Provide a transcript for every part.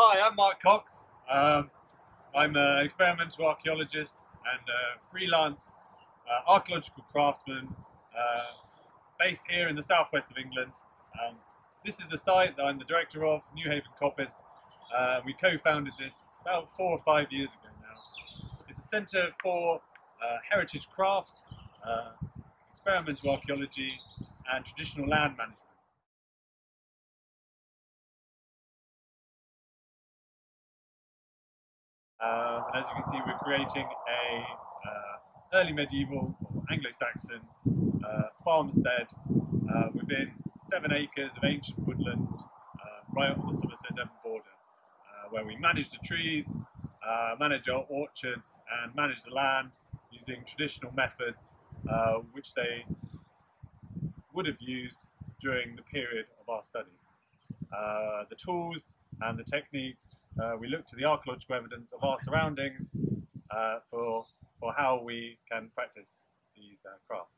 Hi, I'm Mark Cox. Um, I'm an experimental archaeologist and a freelance uh, archaeological craftsman uh, based here in the southwest of England. Um, this is the site that I'm the director of, New Haven Coppice. Uh, we co-founded this about four or five years ago now. It's a centre for uh, heritage crafts, uh, experimental archaeology and traditional land management. Uh, and as you can see, we're creating a uh, early medieval Anglo-Saxon uh, farmstead uh, within seven acres of ancient woodland uh, right on the Somerset-Devon border, uh, where we manage the trees, manage our orchards, and manage the land using traditional methods which they would have used during the period of our study. the tools and the techniques uh, we look to the archaeological evidence of our surroundings uh, for, for how we can practice these uh, crafts.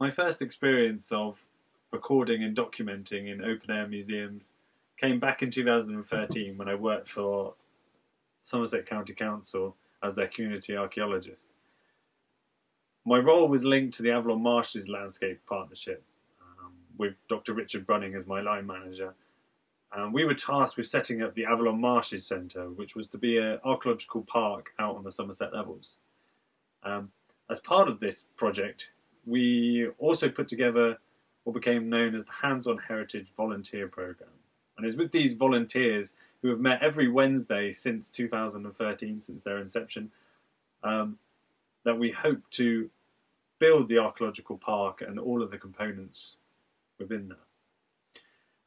My first experience of recording and documenting in open air museums came back in 2013 when I worked for Somerset County Council as their community archaeologist. My role was linked to the Avalon Marshes Landscape Partnership um, with Dr. Richard Brunning as my line manager. And we were tasked with setting up the Avalon Marshes Centre, which was to be an archaeological park out on the Somerset levels. Um, as part of this project, we also put together what became known as the Hands-on Heritage Volunteer Programme. And it's with these volunteers who have met every Wednesday since 2013, since their inception, um, that we hope to build the archaeological park and all of the components within that.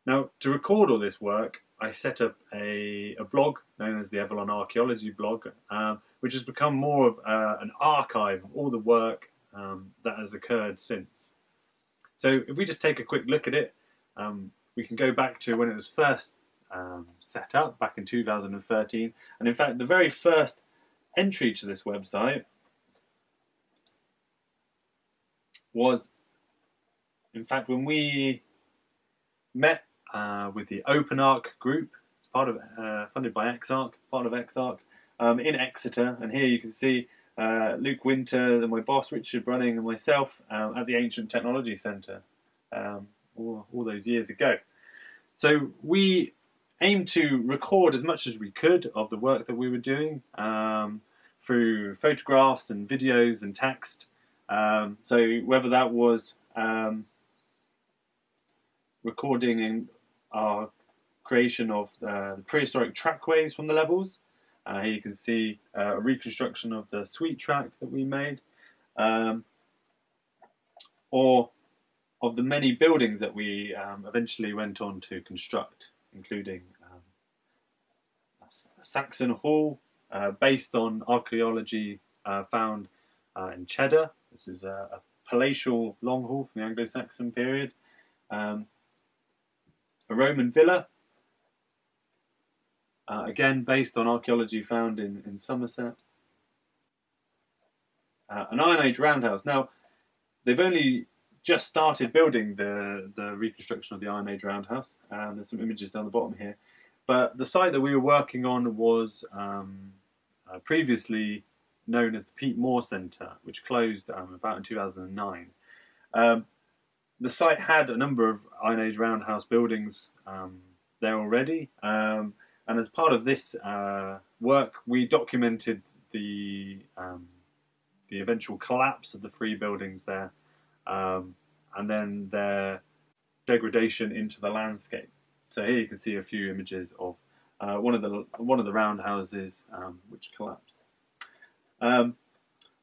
Now, to record all this work, I set up a, a blog known as the Avalon Archaeology blog, um, which has become more of uh, an archive of all the work um, that has occurred since. So if we just take a quick look at it, um, we can go back to when it was first um, set up back in 2013. And in fact, the very first entry to this website was, in fact, when we met uh, with the Open Arc group, it's part of uh, funded by ExArc, part of ExArc, um, in Exeter, and here you can see uh, Luke Winter, and my boss Richard Brunning, and myself um, at the Ancient Technology Centre um, all, all those years ago. So we aimed to record as much as we could of the work that we were doing um, through photographs and videos and text um, so whether that was um, recording in our creation of uh, the prehistoric trackways from the levels. Uh, here you can see uh, a reconstruction of the sweet track that we made. Um, or of the many buildings that we um, eventually went on to construct, including um, Saxon Hall, uh, based on archaeology uh, found in Cheddar, this is a, a palatial long hall from the Anglo-Saxon period. Um, a Roman villa, uh, again based on archaeology found in, in Somerset. Uh, an Iron Age roundhouse. Now, they've only just started building the, the reconstruction of the Iron Age roundhouse. Um, there's some images down the bottom here. But the site that we were working on was um, uh, previously known as the Peat Moors Centre, which closed um, about in 2009. Um, the site had a number of Iron Age roundhouse buildings um, there already, um, and as part of this uh, work, we documented the um, the eventual collapse of the three buildings there, um, and then their degradation into the landscape. So here you can see a few images of uh, one of the one of the roundhouses which collapsed. Um,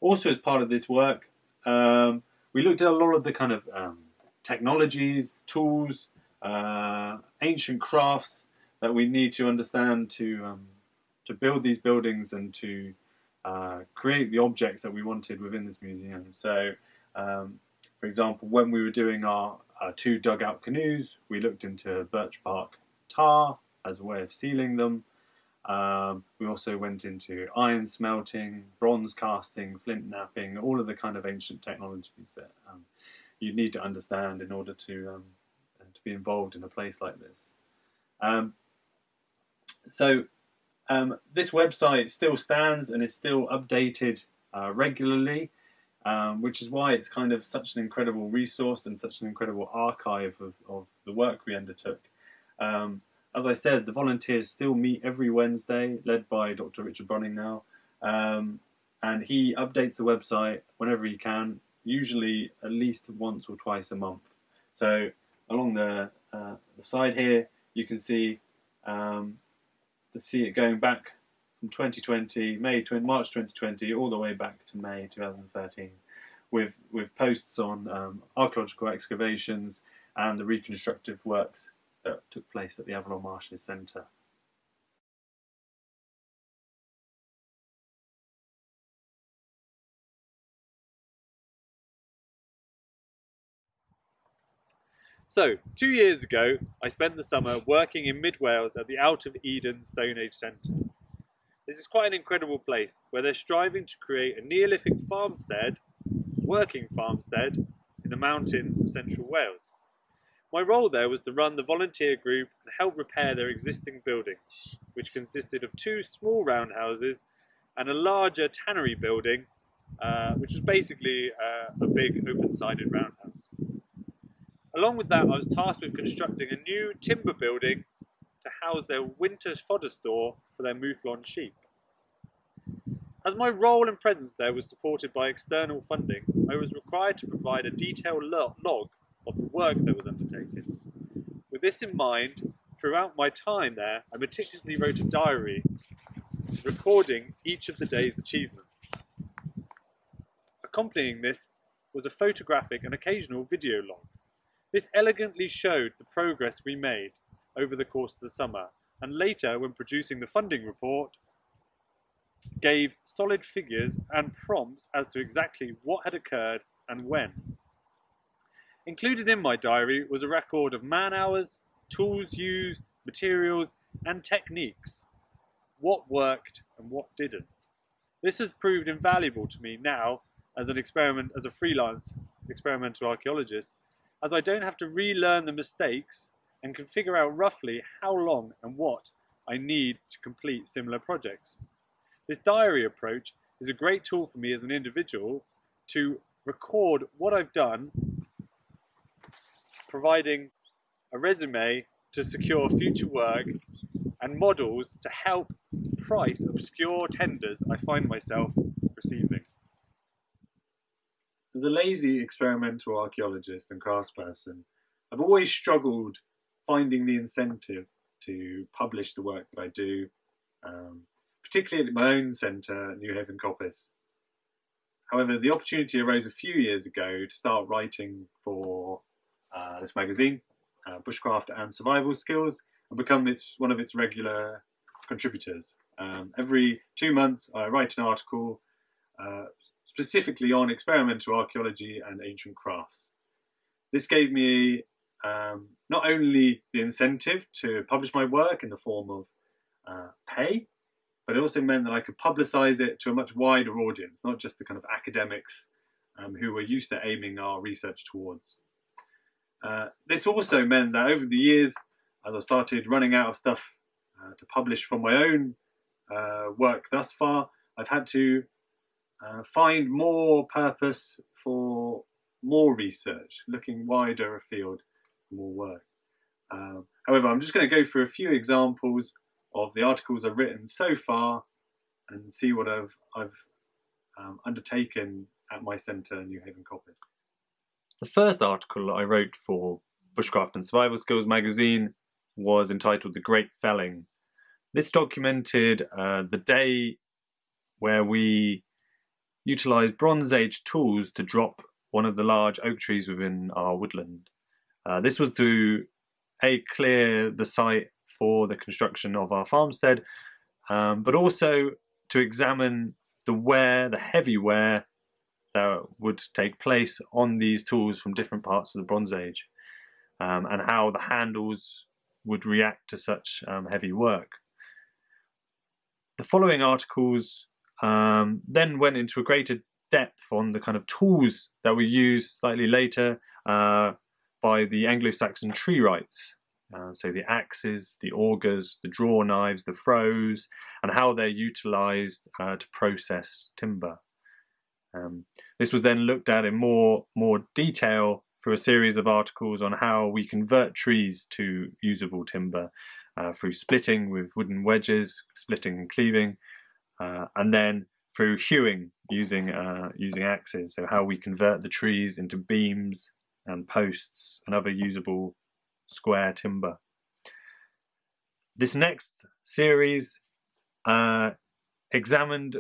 also, as part of this work, um, we looked at a lot of the kind of um, technologies, tools, uh, ancient crafts that we need to understand to um, to build these buildings and to uh, create the objects that we wanted within this museum. So, um, for example, when we were doing our, our two dugout canoes, we looked into birch bark tar as a way of sealing them. Um, we also went into iron smelting, bronze casting, flint knapping, all of the kind of ancient technologies that um, you need to understand in order to um, to be involved in a place like this. Um, so um, this website still stands and is still updated uh, regularly, um, which is why it's kind of such an incredible resource and such an incredible archive of, of the work we undertook. As I said, the volunteers still meet every Wednesday, led by Dr. Richard Brunning now, um, and he updates the website whenever he can, usually at least once or twice a month. So along the, uh, the side here, you can see um, see it going back from 2020, May, to March 2020, all the way back to May 2013, with with posts on um, archaeological excavations and the reconstructive works that took place at the Avalon Marshes Centre. So, two years ago, I spent the summer working in mid Wales at the Out of Eden Stone Age Centre. This is quite an incredible place where they're striving to create a Neolithic farmstead, working farmstead, in the mountains of central Wales. My role there was to run the volunteer group and help repair their existing building, which consisted of two small roundhouses and a larger tannery building, uh, which was basically uh, a big open-sided roundhouse. Along with that, I was tasked with constructing a new timber building to house their winter fodder store for their mouflon sheep. As my role and presence there was supported by external funding, I was required to provide a detailed log of the work that was undertaken. With this in mind, throughout my time there, I meticulously wrote a diary recording each of the day's achievements. Accompanying this was a photographic and occasional video log. This elegantly showed the progress we made over the course of the summer, and later, when producing the funding report, gave solid figures and prompts as to exactly what had occurred and when. Included in my diary was a record of man hours, tools used, materials, and techniques. What worked and what didn't. This has proved invaluable to me now as an experiment, as a freelance experimental archaeologist, as I don't have to relearn the mistakes and can figure out roughly how long and what I need to complete similar projects. This diary approach is a great tool for me as an individual to record what I've done, providing a resume to secure future work and models to help price obscure tenders I find myself receiving. As a lazy experimental archaeologist and craftsperson, I've always struggled finding the incentive to publish the work that I do, um, particularly at my own centre, New Haven Coppice. However, the opportunity arose a few years ago to start writing for uh, this magazine, uh, Bushcraft and Survival Skills, and become its, one of its regular contributors. Um, every two months, I write an article uh, specifically on experimental archaeology and ancient crafts. This gave me um, not only the incentive to publish my work in the form of uh, pay, but it also meant that I could publicize it to a much wider audience, not just the kind of academics um, who were used to aiming our research towards. Uh, this also meant that over the years, as I started running out of stuff uh, to publish from my own uh, work thus far, I've had to uh, find more purpose for more research, looking wider afield more work. Um, however, I'm just going to go through a few examples of the articles I've written so far and see what I've, I've um, undertaken at my centre, New Haven Coppice. The first article I wrote for Bushcraft and Survival Skills magazine was entitled The Great Felling. This documented uh, the day where we utilised Bronze Age tools to drop one of the large oak trees within our woodland. Uh, this was to a clear the site for the construction of our farmstead, um, but also to examine the wear, the heavy wear that would take place on these tools from different parts of the Bronze Age, um, and how the handles would react to such um, heavy work. the following articles um, then went into a greater depth on the kind of tools that were used slightly later uh, by the Anglo-Saxon tree wrights. Uh, so the axes, the augers, the draw knives, the froes, and how they're utilized uh, to process timber. Um, this was then looked at in more, more detail through a series of articles on how we convert trees to usable timber uh, through splitting with wooden wedges, splitting and cleaving, uh, and then through hewing using uh, using axes. So how we convert the trees into beams and posts and other usable square timber. This next series uh, examined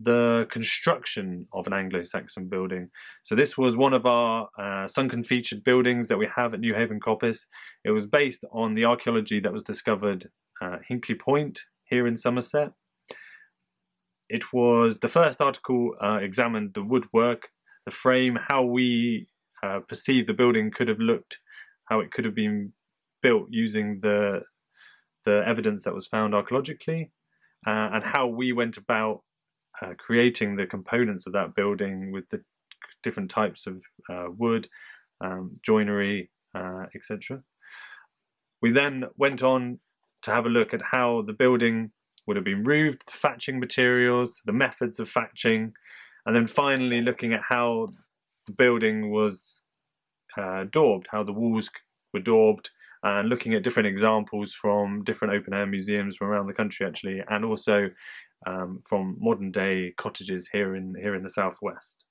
the construction of an Anglo-Saxon building. So this was one of our uh, sunken featured buildings that we have at Newhaven Coppice. It was based on the archaeology that was discovered at Hinkley Point here in Somerset. It was the first article uh, examined the woodwork, the frame, how we uh, perceive the building could have looked, how it could have been built using the the evidence that was found archaeologically, uh, and how we went about uh, creating the components of that building with the different types of uh, wood, um, joinery, uh, etc. We then went on to have a look at how the building would have been roofed, the thatching materials, the methods of thatching, and then finally looking at how the building was uh, daubed, how the walls were daubed, and looking at different examples from different open air museums from around the country actually, and also um, from modern day cottages here in here in the southwest.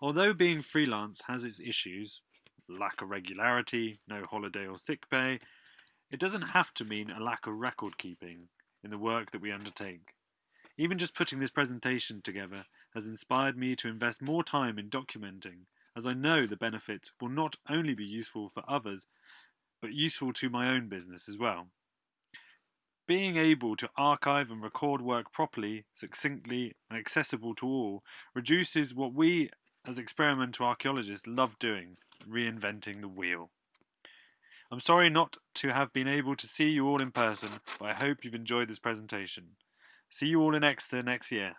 Although being freelance has its issues, lack of regularity, no holiday or sick pay, it doesn't have to mean a lack of record keeping in the work that we undertake. Even just putting this presentation together has inspired me to invest more time in documenting, as I know the benefits will not only be useful for others, but useful to my own business as well. Being able to archive and record work properly, succinctly, and accessible to all reduces what we as experimental archaeologists love doing, reinventing the wheel. I'm sorry not to have been able to see you all in person, but I hope you've enjoyed this presentation. See you all in Exeter next year.